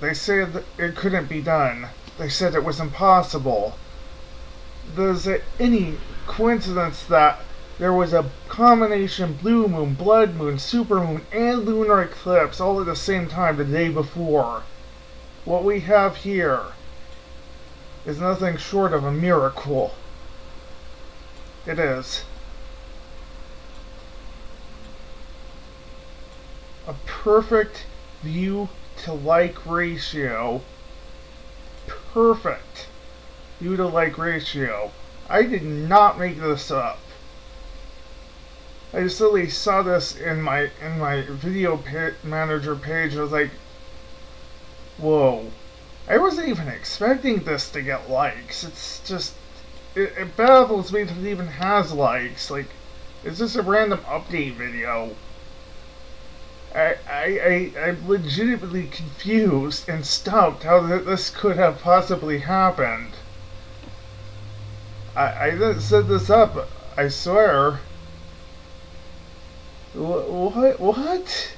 They said it couldn't be done. They said it was impossible. There's any coincidence that there was a combination blue moon, blood moon, supermoon, and lunar eclipse all at the same time the day before. What we have here is nothing short of a miracle. It is. A perfect view to like ratio. Perfect view to like ratio. I did not make this up. I just literally saw this in my in my video pa manager page. I was like, whoa. I wasn't even expecting this to get likes. It's just, it, it baffles me that it even has likes. Like, is this a random update video. I, I, I'm legitimately confused and stumped how th this could have possibly happened. I, I didn't set this up, I swear. What? What?